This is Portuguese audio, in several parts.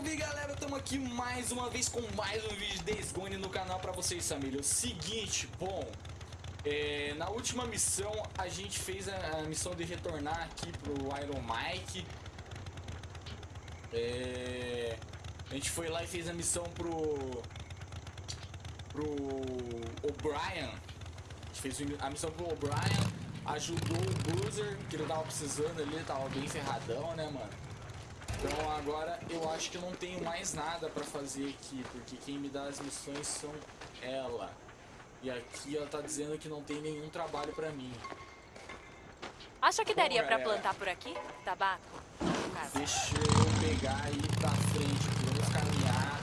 Salve galera, estamos aqui mais uma vez com mais um vídeo de Days Gone no canal pra vocês família. O seguinte, bom, é, na última missão a gente fez a, a, missão de retornar aqui pro Iron Mike. É, a gente foi lá e fez a missão pro pro O'Brien. A gente fez a missão pro O'Brien, ajudou o Boozer, que ele tava precisando ali, tava bem ferradão, né, mano? Então agora eu acho que eu não tenho mais nada pra fazer aqui, porque quem me dá as missões são ela. E aqui ela tá dizendo que não tem nenhum trabalho pra mim. Acha que daria Bom, pra plantar por aqui? Tabaco? Deixa eu pegar aí pra frente, vamos caminhar.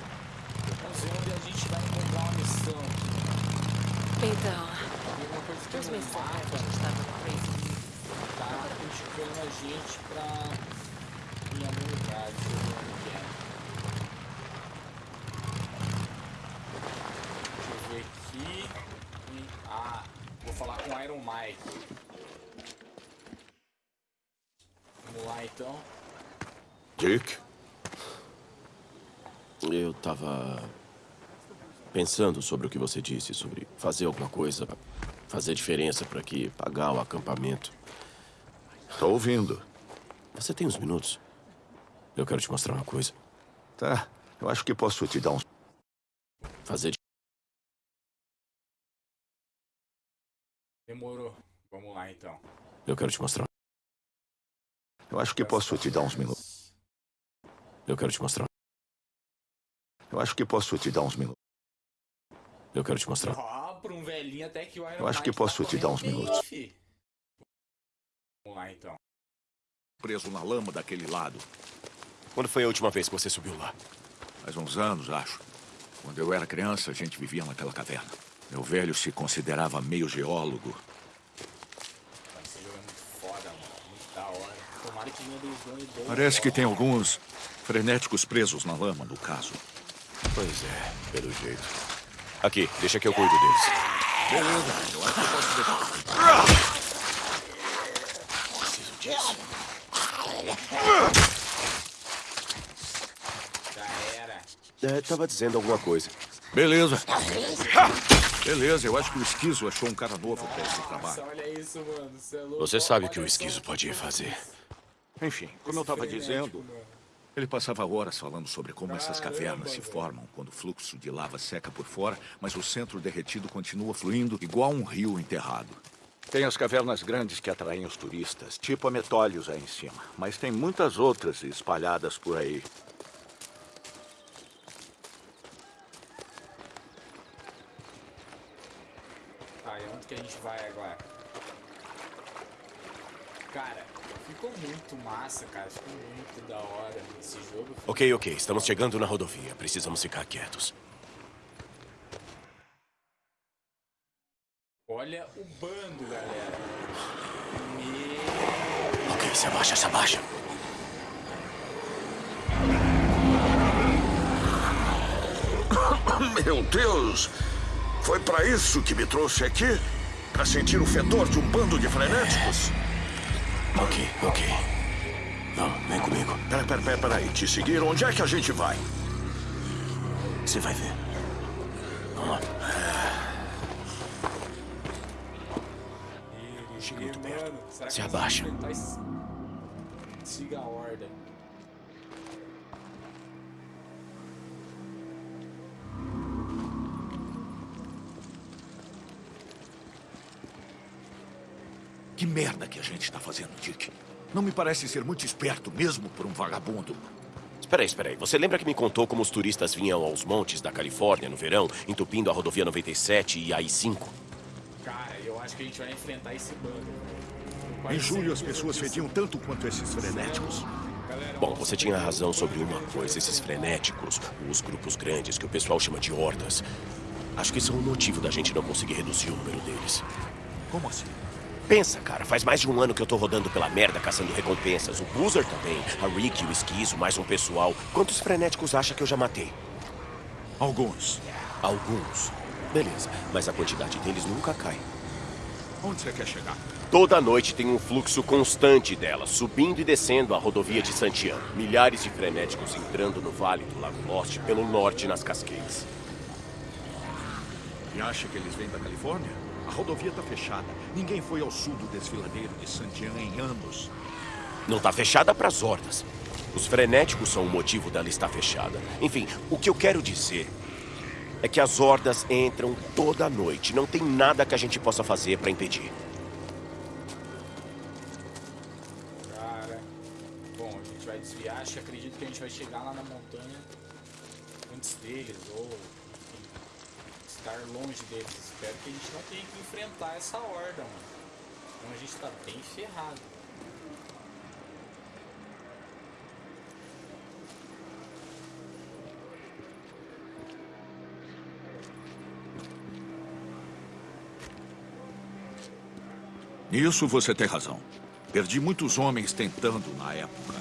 Vamos ver onde a gente vai encontrar uma missão aqui. Então... Uma coisa que no mapa tá indicando a gente pra em algum lugar, ver onde é. Deixa eu ver aqui. Ah, vou falar com o Iron Mike. Vamos lá então. Dick? Eu tava pensando sobre o que você disse, sobre fazer alguma coisa, fazer diferença para aqui, pagar o acampamento. Tô ouvindo. Você tem uns minutos? Eu quero te mostrar uma coisa. Tá, eu acho que posso te dar um... Fazer de... Demorou. Vamos lá, então. Eu quero te mostrar. Eu acho que posso te dar uns minutos. Eu quero te mostrar. Eu acho que posso te dar uns minutos. Eu quero te mostrar. Pra um velhinho até que o Iron Eu acho que tá posso te dar uns minutos. Vamos lá, então. Preso na lama daquele lado. Quando foi a última vez que você subiu lá? Faz uns anos, acho. Quando eu era criança, a gente vivia naquela caverna. Meu velho se considerava meio geólogo. Parece que tem alguns frenéticos presos na lama, no caso. Pois é, pelo jeito. Aqui, deixa que eu cuido deles. Beleza, eu acho que posso deixar. Preciso disso. É, tava dizendo alguma coisa. Beleza. Beleza, eu acho que o Esquizo achou um cara novo pra esse trabalho. olha isso, mano. Você, é Você sabe o que o Esquizo pode fazer. Enfim, como eu tava dizendo, ele passava horas falando sobre como essas cavernas se formam quando o fluxo de lava seca por fora, mas o centro derretido continua fluindo igual um rio enterrado. Tem as cavernas grandes que atraem os turistas, tipo a Metólios aí em cima, mas tem muitas outras espalhadas por aí. que a gente vai agora. Cara, ficou muito massa, cara. Ficou muito da hora esse jogo. Ok, ok. Estamos chegando na rodovia. Precisamos ficar quietos. Olha o bando, galera. Meu... Ok, se abaixa, se abaixa. Meu Deus! Foi para isso que me trouxe aqui? Para sentir o fedor de um bando de frenéticos? Ok, ok. Não, vem comigo. Pera, pera, pera, pera aí. Te seguir? Onde é que a gente vai? Você vai ver. Vamos lá. Chega muito perto. Se abaixa. Siga a ordem. Merda que a gente está fazendo, Dick? Não me parece ser muito esperto mesmo por um vagabundo. Espera aí, espera aí. Você lembra que me contou como os turistas vinham aos montes da Califórnia no verão, entupindo a rodovia 97 e a I-5? Cara, eu acho que a gente vai enfrentar esse bando. Em julho, as pessoas fediam tanto quanto esses frenéticos. Bom, você tinha razão sobre uma coisa. Esses frenéticos, os grupos grandes que o pessoal chama de hordas, acho que são o motivo da gente não conseguir reduzir o número deles. Como assim? Pensa, cara, faz mais de um ano que eu tô rodando pela merda caçando recompensas. O Boozer também, a Rick, o Esquizo, mais um pessoal. Quantos frenéticos acha que eu já matei? Alguns. Alguns. Beleza, mas a quantidade deles nunca cai. Onde você quer chegar? Toda noite tem um fluxo constante delas, subindo e descendo a rodovia de Santiago. Milhares de frenéticos entrando no vale do Lago Lost pelo norte nas Cascades. E acha que eles vêm da Califórnia? A rodovia tá fechada. Ninguém foi ao sul do desfiladeiro de Santiago em anos. Não tá fechada para as hordas. Os frenéticos são o motivo dela estar fechada. Enfim, o que eu quero dizer é que as hordas entram toda noite. Não tem nada que a gente possa fazer para impedir. Cara, bom, a gente vai desviar. Acho que acredito que a gente vai chegar lá na montanha antes deles, ou estar longe deles. Espero que a gente não tenha que enfrentar essa horda, mano. Então a gente tá bem ferrado. Nisso você tem razão. Perdi muitos homens tentando na época.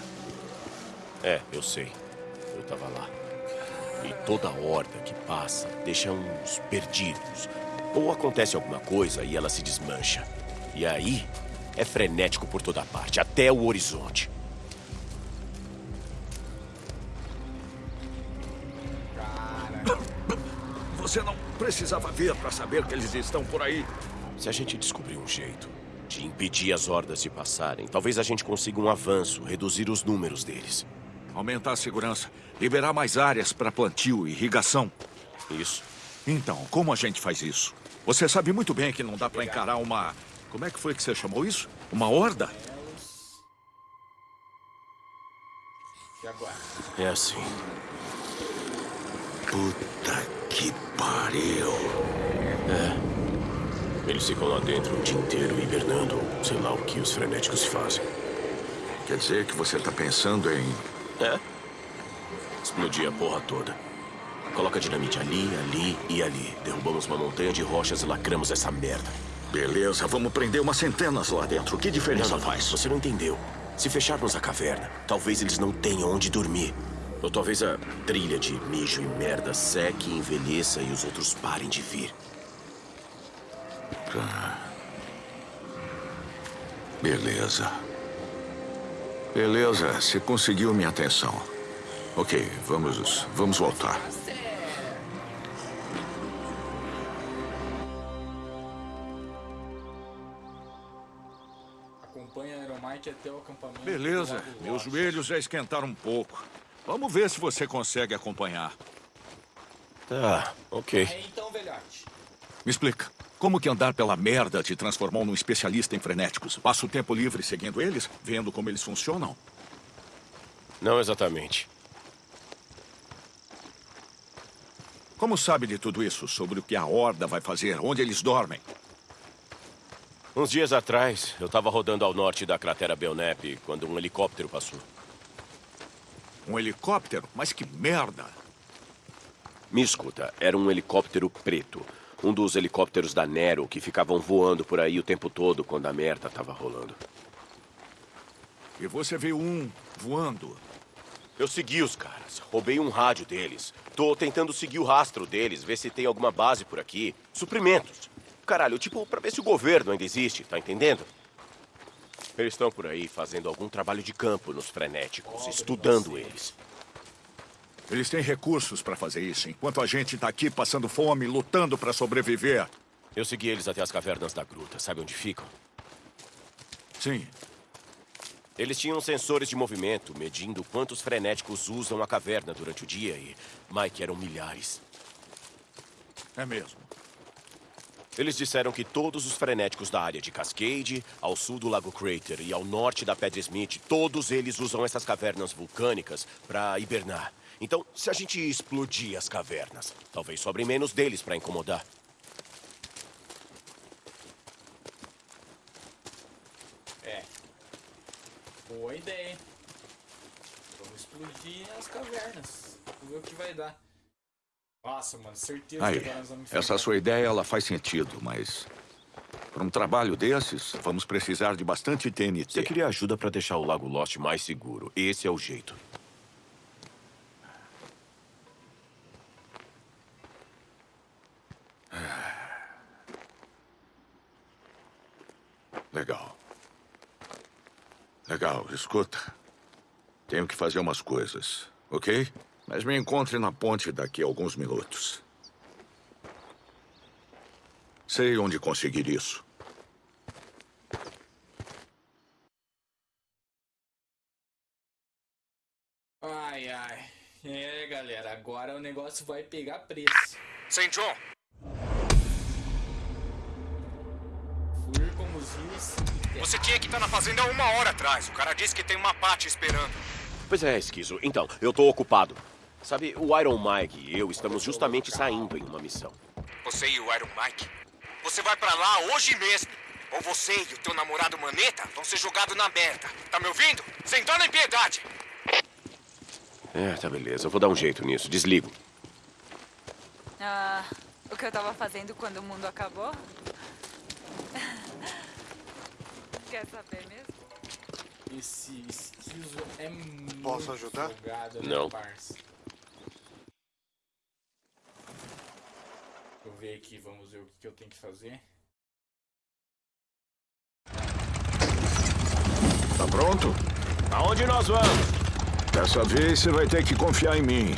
É, eu sei. Eu tava lá. E toda horda que passa deixa uns perdidos. Ou acontece alguma coisa e ela se desmancha. E aí é frenético por toda parte, até o horizonte. Cara, Você não precisava ver para saber que eles estão por aí. Se a gente descobrir um jeito de impedir as hordas de passarem, talvez a gente consiga um avanço, reduzir os números deles. Aumentar a segurança, liberar mais áreas para plantio e irrigação. Isso. Então, como a gente faz isso? Você sabe muito bem que não dá para encarar uma... Como é que foi que você chamou isso? Uma horda? É assim. Puta que pariu. Eles ficam lá dentro o dia inteiro hibernando, sei lá o que os frenéticos fazem. Quer dizer que você tá pensando em... É? Explodir a porra toda. Coloca dinamite ali, ali e ali. Derrubamos uma montanha de rochas e lacramos essa merda. Beleza, vamos prender umas centenas lá dentro. Que diferença Não, não, faz? Você não entendeu. Se fecharmos a caverna, talvez eles não tenham onde dormir. Ou talvez a trilha de mijo e merda seque, envelheça e os outros parem de vir. Beleza. Beleza, você conseguiu minha atenção. Ok, vamos, vamos voltar. Acompanha a Aeromite até o acampamento. Beleza, meus joelhos já esquentaram um pouco. Vamos ver se você consegue acompanhar. Tá, ok. Aí então, velhote. Me explica, como que andar pela merda te transformou num especialista em frenéticos? Passa o tempo livre seguindo eles, vendo como eles funcionam? Não exatamente. Como sabe de tudo isso? Sobre o que a Horda vai fazer, onde eles dormem? Uns dias atrás, eu tava rodando ao norte da cratera Belknap quando um helicóptero passou. Um helicóptero? Mas que merda! Me escuta, era um helicóptero preto. Um dos helicópteros da Nero que ficavam voando por aí o tempo todo quando a merda tava rolando. E você viu um voando. Eu segui os caras, roubei um rádio deles. Tô tentando seguir o rastro deles, ver se tem alguma base por aqui. Suprimentos. Caralho, tipo, pra ver se o governo ainda existe, tá entendendo? Eles estão por aí fazendo algum trabalho de campo nos frenéticos, estudando eles. Eles têm recursos para fazer isso, enquanto a gente tá aqui passando fome, lutando para sobreviver. Eu segui eles até as cavernas da gruta, sabe onde ficam? Sim, Eles tinham sensores de movimento, medindo quantos frenéticos usam a caverna durante o dia e, Mike, eram milhares. é mesmo. Eles disseram que todos os frenéticos da área de Cascade, ao sul do Lago Crater e ao norte da Pedra Smith, todos eles usam essas cavernas vulcânicas para hibernar. Então, se a gente explodir as cavernas, talvez sobre menos deles para incomodar. É. Boa ideia. hein? Vamos explodir as cavernas. Vamos ver o que vai dar. Nossa, mano, certeza Aí, que nós vamos essa enfrentar- sua ideia, ela faz sentido, mas... Para um trabalho desses, vamos precisar de bastante TNT. Você queria ajuda para deixar o Lago Lost mais seguro. Esse é o jeito. Legal. Legal, escuta. Tenho que fazer umas coisas, ok? Mas me encontre na ponte daqui a alguns minutos. Sei onde conseguir isso. Ai, ai. É, galera, agora o negócio vai pegar preço. St. John, você tinha que estar na fazenda há uma hora atrás. O cara disse que tem uma pate esperando. Pois é, Esquizo. Então, eu tô ocupado. Sabe, o Iron Mike e eu estamos justamente saindo em uma missão. Você e o Iron Mike. Você vai pra lá hoje mesmo. Ou você e o teu namorado Maneta vão ser jogados na merda. Tá me ouvindo? Sem dó nem piedade. É, tá beleza. Eu vou dar um jeito nisso. Desligo. Ah, o que eu tava fazendo quando o mundo acabou? Quer saber mesmo? Esse esquizo é muito Posso ajudar? folgado, né, Não. parça? Deixa eu ver aqui, vamos ver o que que eu tenho que fazer. Tá pronto? Aonde nós vamos? Dessa vez você vai ter que confiar em mim.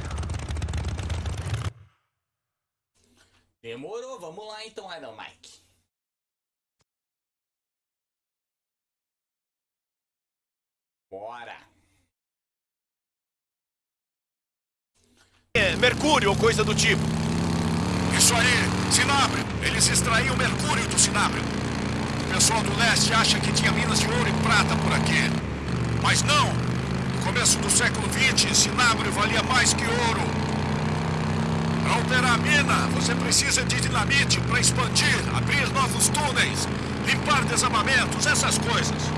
Demorou, vamos lá então, Iron Mike. Bora. É, Mercúrio ou coisa do tipo. Isso aí, Sinábrio. Eles extraíam mercúrio do Sinábrio. O pessoal do leste acha que tinha minas de ouro e prata por aqui. Mas não. No começo do século XX, Sinábrio valia mais que ouro. Para operar a mina, você precisa de dinamite para expandir, abrir novos túneis, limpar desabamentos, essas coisas.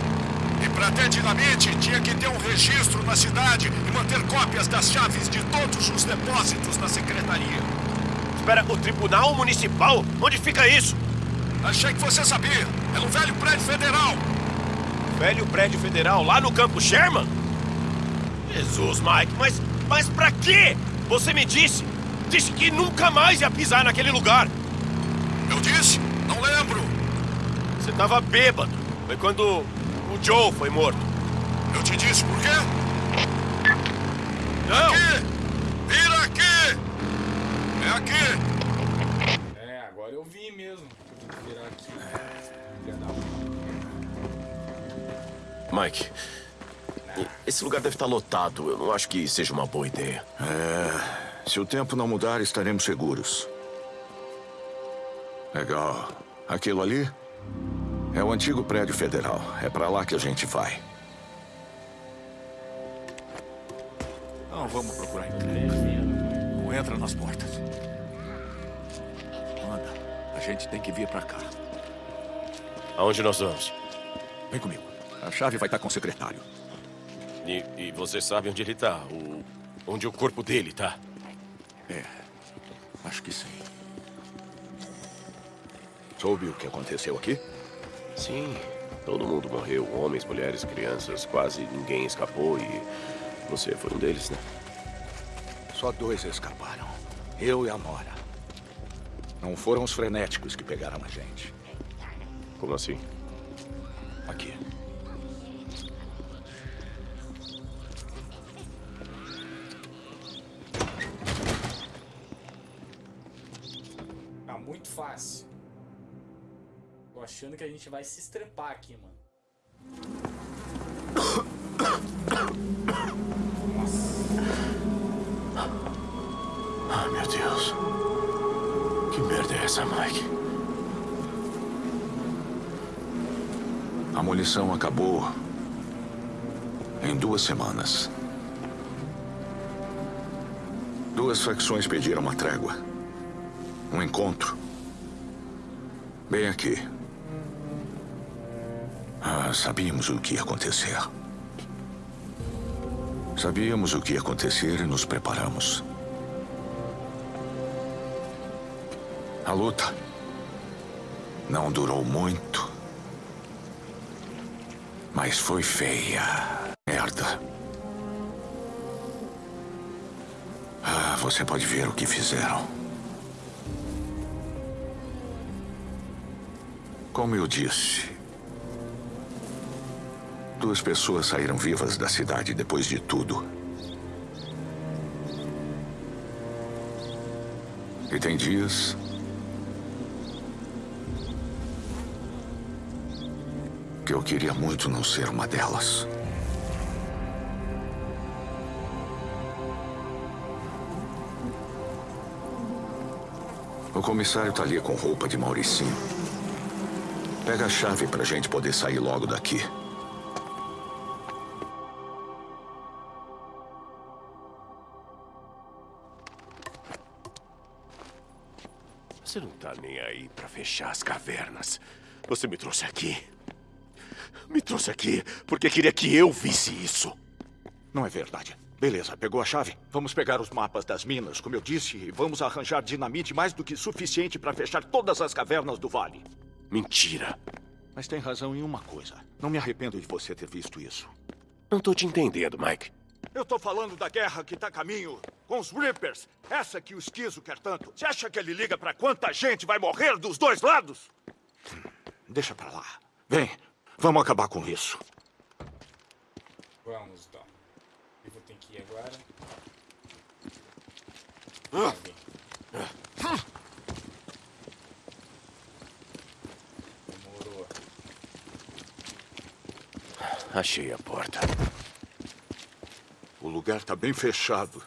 E para ter dinamite, tinha que ter um registro na cidade e manter cópias das chaves de todos os depósitos na secretaria. Espera, o Tribunal Municipal? Onde fica isso? Achei que você sabia. É no velho prédio federal. Velho prédio federal lá no Campo Sherman? Jesus, Mike, mas, mas pra quê? Você me disse, disse que nunca mais ia pisar naquele lugar. Eu disse? Não lembro. Você tava bêbado. Foi quando o Joe foi morto. Eu te disse por quê? Não! Aqui! Vira aqui! É aqui! É, agora eu vi mesmo. Tem que virar aqui. Mike, esse lugar deve estar lotado. Eu não acho que seja uma boa ideia. É. Se o tempo não mudar, estaremos seguros. Legal. Aquilo ali é o antigo prédio federal. É pra lá que a gente vai. Não, vamos procurar emprego. Não entra nas portas. Anda. A gente tem que vir pra cá. Aonde nós vamos? Vem comigo. A chave vai estar com o secretário. E, e você sabe onde ele tá? O, onde o corpo dele tá? É. Acho que sim. Soube o que aconteceu aqui? Sim, todo mundo morreu. Homens, mulheres, crianças. Quase ninguém escapou e você foi um deles, né? Só dois escaparam. Eu e a Nora. Não foram os frenéticos que pegaram a gente. Como assim? Que a gente vai se estrepar aqui, mano. Ah, meu Deus. Que merda é essa, Mike? A munição acabou em duas semanas. Duas facções pediram uma trégua. Um encontro. Bem aqui. Ah, sabíamos o que ia acontecer. Sabíamos o que ia acontecer e nos preparamos. A luta não durou muito. Mas foi feia. Merda. Ah, você pode ver o que fizeram. Como eu disse, Duas pessoas saíram vivas da cidade depois de tudo. E tem dias que eu queria muito não ser uma delas. O comissário tá ali com roupa de Mauricinho. Pega a chave pra gente poder sair logo daqui. Você não tá nem aí pra fechar as cavernas. Você me trouxe aqui. Me trouxe aqui porque queria que eu visse isso. Não é verdade. Beleza, pegou a chave? Vamos pegar os mapas das minas, como eu disse, e vamos arranjar dinamite mais do que suficiente para fechar todas as cavernas do vale. Mentira. Mas tem razão em uma coisa. Não me arrependo de você ter visto isso. Não tô te entendendo, Mike. Eu tô falando da guerra que tá a caminho com os Reapers. Essa que o Esquizo quer tanto. Você acha que ele liga pra quanta gente vai morrer dos dois lados? Deixa pra lá. Vem, vamos acabar com isso. Vamos, então. Eu vou ter que ir agora. Chave. Demorou. Achei a porta. O lugar tá bem fechado.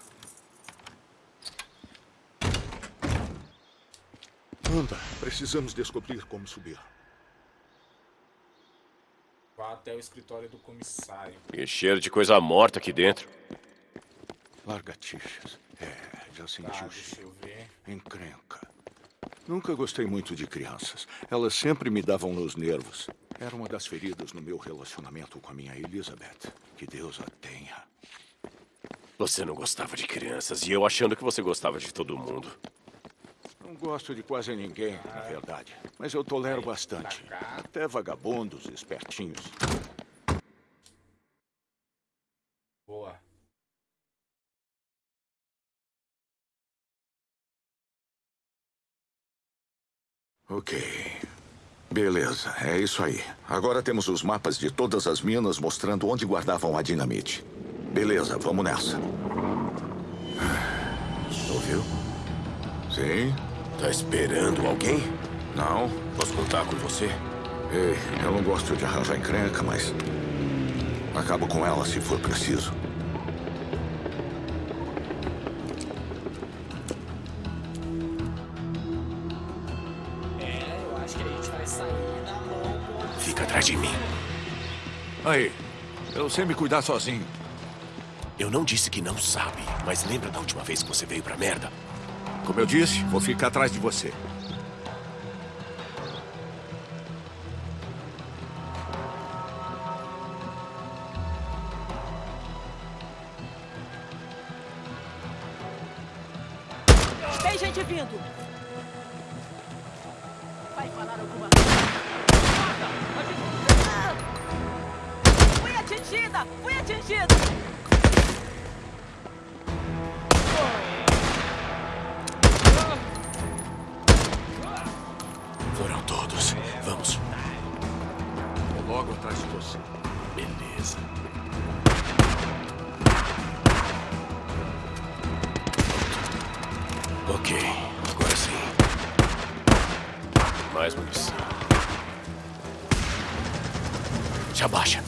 Anda, precisamos descobrir como subir. Vá até o escritório do comissário. E cheiro de coisa morta aqui dentro. Largatixas. É, já senti Tá, o deixa cheiro. eu ver. Encrenca. Nunca gostei muito de crianças. Elas sempre me davam nos nervos. Era uma das feridas no meu relacionamento com a minha Elizabeth. Que Deus a tenha. Você não gostava de crianças e eu achando que você gostava de todo mundo. Não gosto de quase ninguém, na verdade. Mas eu tolero bastante. Até vagabundos espertinhos. Boa. Ok. Beleza, é isso aí. Agora temos os mapas de todas as minas mostrando onde guardavam a dinamite. Beleza, vamos nessa. Ouviu? Sim? Tá esperando alguém? Não? Posso contar com você? Ei, eu não gosto de arranjar encrenca, mas. Acabo com ela se for preciso. É, eu acho que a gente vai sair na mão com... Fica atrás de mim. Aí, eu sei me cuidar sozinho. Eu não disse que não sabe, mas lembra da última vez que você veio pra merda? Como eu disse, vou ficar atrás de você. Ok, agora sim. Mais munição. Se abaixa.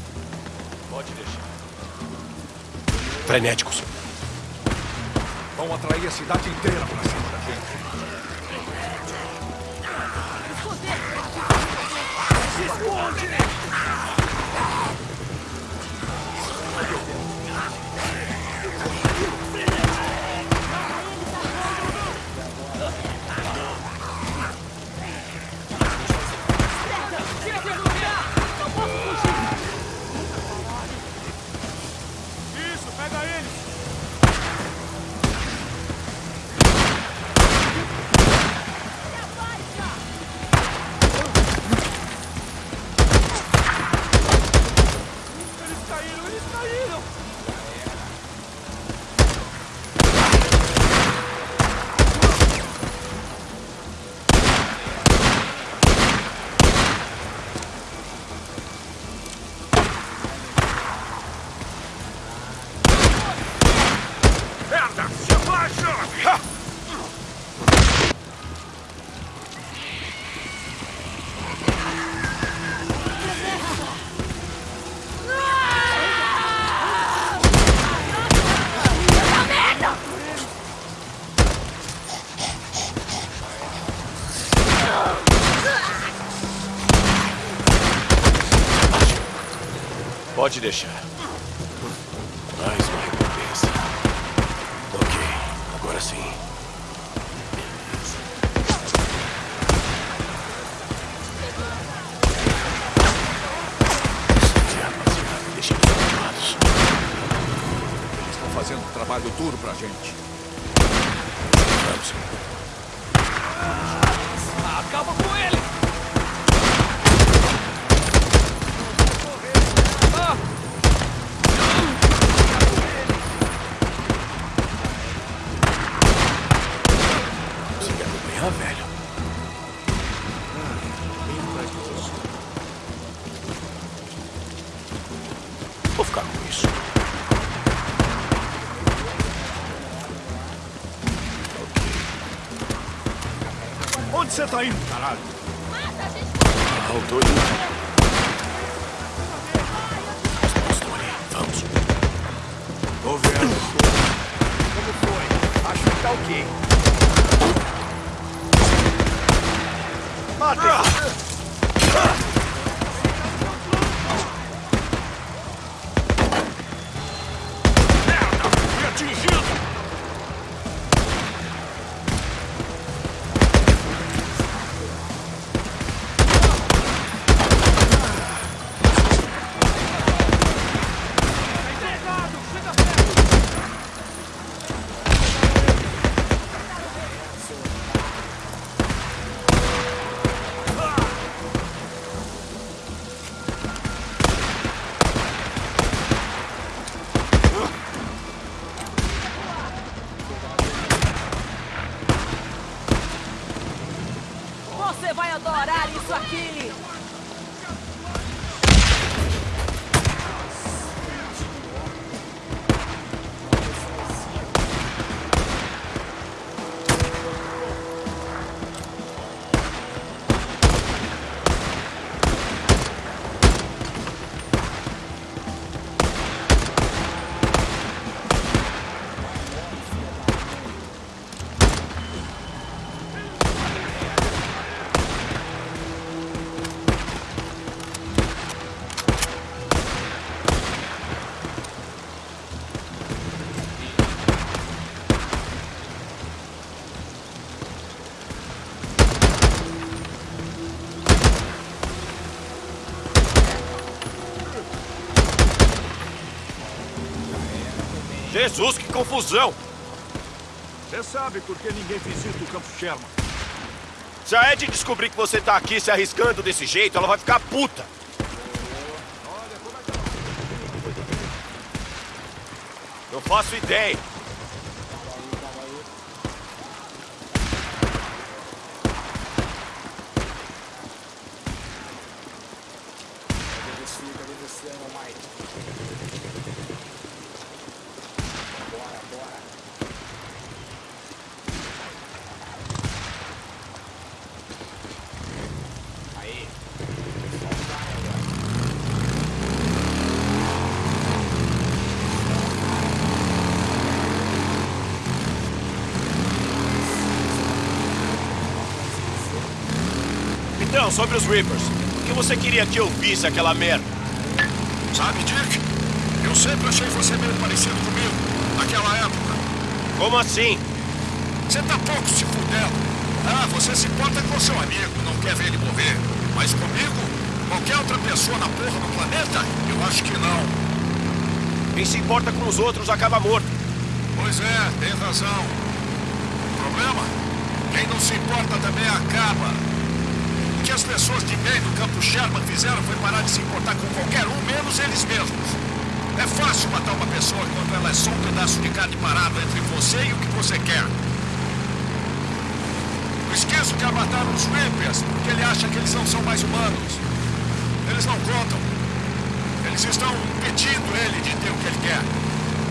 Pode deixar. Frenéticos. Vão atrair a cidade inteira pra cima da gente. Isso, deixar. Mais uma recompensa. Ok, agora sim. Eles estão fazendo um trabalho duro pra gente. Vamos. Você tá indo, caralho? Tô mãos estão ali. Vamos. Governo. Como foi? Acho que tá ok. Você vai adorar isso aqui! Jesus, que confusão! Você sabe por que ninguém visita o Campo Sherman. Se a Ed descobrir que você tá aqui se arriscando desse jeito, ela vai ficar puta. Não faço ideia. Sobre os Reapers. Por que você queria que eu visse aquela merda? Sabe, Dick? Eu sempre achei você meio parecido comigo, naquela época. Como assim? Você tá pouco se fudendo. Ah, você se importa com seu amigo, não quer ver ele morrer. Mas comigo, qualquer outra pessoa na porra do planeta, eu acho que não. Quem se importa com os outros acaba morto. Pois é, tem razão. O problema? Quem não se importa também acaba. Que as pessoas de bem do campo Sherman fizeram foi parar de se importar com qualquer um, menos eles mesmos. É fácil matar uma pessoa quando ela é só um pedaço de carne parado entre você e o que você quer. O esqueço quer matar os Reapers porque ele acha que eles não são mais humanos. Eles não contam. Eles estão impedindo ele de ter o que ele quer.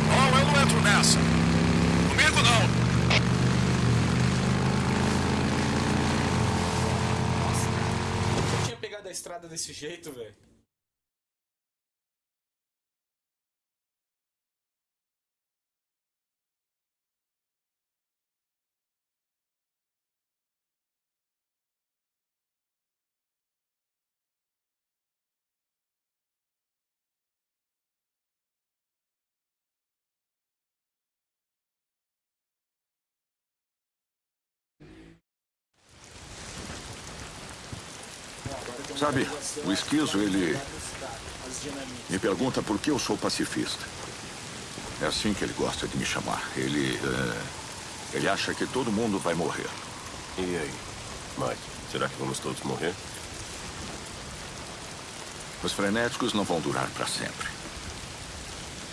Bom, eu não entro nessa. Comigo não. Eu tinha pegado a estrada desse jeito, velho. Sabe, o esquizo, ele-. Me pergunta por que eu sou pacifista. É assim que ele gosta de me chamar. Ele. é, Ele acha que todo mundo vai morrer. E aí? Mike, será que vamos todos morrer? Os frenéticos não vão durar para sempre.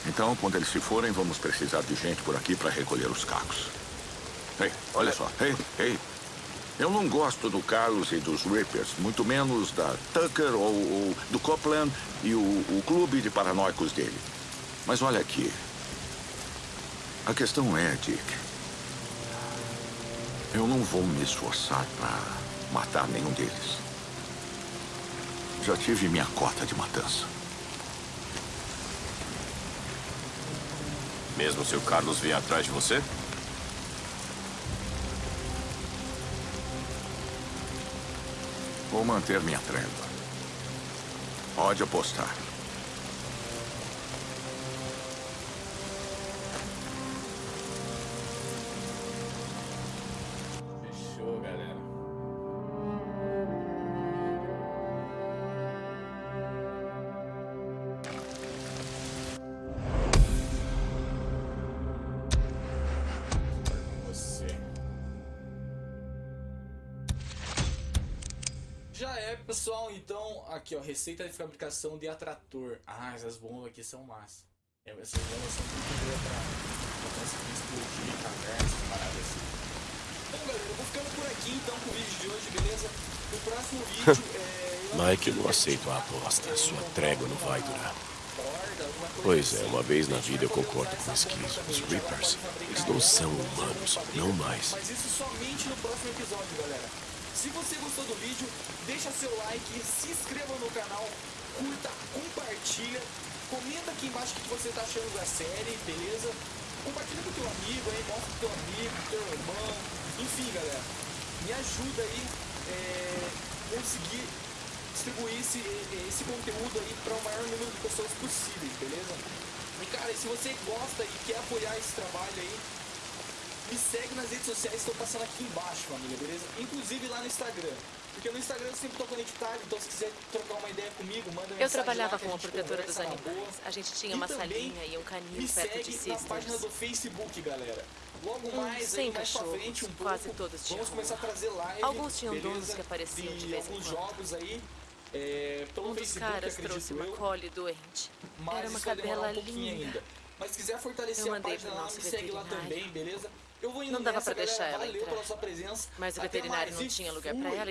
Então, quando eles se forem, vamos precisar de gente por aqui para recolher os cacos. Ei, olha só. Ei, ei. Eu não gosto do Carlos e dos Rippers, muito menos da Tucker ou, ou do Copland e o, o clube de paranoicos dele. Mas olha aqui. A questão é, Dick. Eu não vou me esforçar para matar nenhum deles. Já tive minha cota de matança. Mesmo se o Carlos vier atrás de você? Vou manter minha trégua. Pode apostar. Pessoal, então, aqui ó, receita de fabricação de atrator. Ah, essas bombas aqui são massa. É, Essas bombas são muito boas pra, pra conseguir explodir caverna, essas paradas assim. Bom, galera, eu vou ficando por aqui então com o vídeo de hoje, beleza? No próximo vídeo, é... Mike, eu não aceito a aposta. Sua trégua não vai durar. Pois é, uma vez na vida eu concordo com o esquizo. Os Reapers, eles não são humanos, não mais. Mas isso somente no próximo episódio, galera. Se você gostou do vídeo, deixa seu like, se inscreva no canal, curta, compartilha, comenta aqui embaixo o que você tá achando da série, beleza? Compartilha com teu amigo aí, mostra pro teu amigo, teu irmão, enfim, galera. Me ajuda aí é, conseguir distribuir esse, esse conteúdo aí para o maior número de pessoas possíveis, beleza? E cara, se você gosta e quer apoiar esse trabalho aí, me segue nas redes sociais que estão passando aqui embaixo, família, beleza? Inclusive lá no Instagram. Porque no Instagram eu sempre tô conectado, então se quiser trocar uma ideia comigo, manda mensagem Eu trabalhava lá que a como gente protetora dos animais. A gente tinha E uma salinha e um canil perto segue de na página Sisters. do Facebook, galera. Logo Hum, mais, sem aí, mais cachorros, frente um pouco, quase todos tinham vamos começar a trazer live, Alguns tinham beleza? donos que apareciam de vez em quando. jogos aí, é, Um dos Facebook, caras trouxe uma eu. collie doente. Mas Era uma cadela um linda. ainda. Mas se quiser fortalecer a página lá, me segue lá também, beleza? Eu vou indo Não dava pra deixar ela Valeu entrar. pela sua presença. Mas o veterinário não tinha lugar fui. ela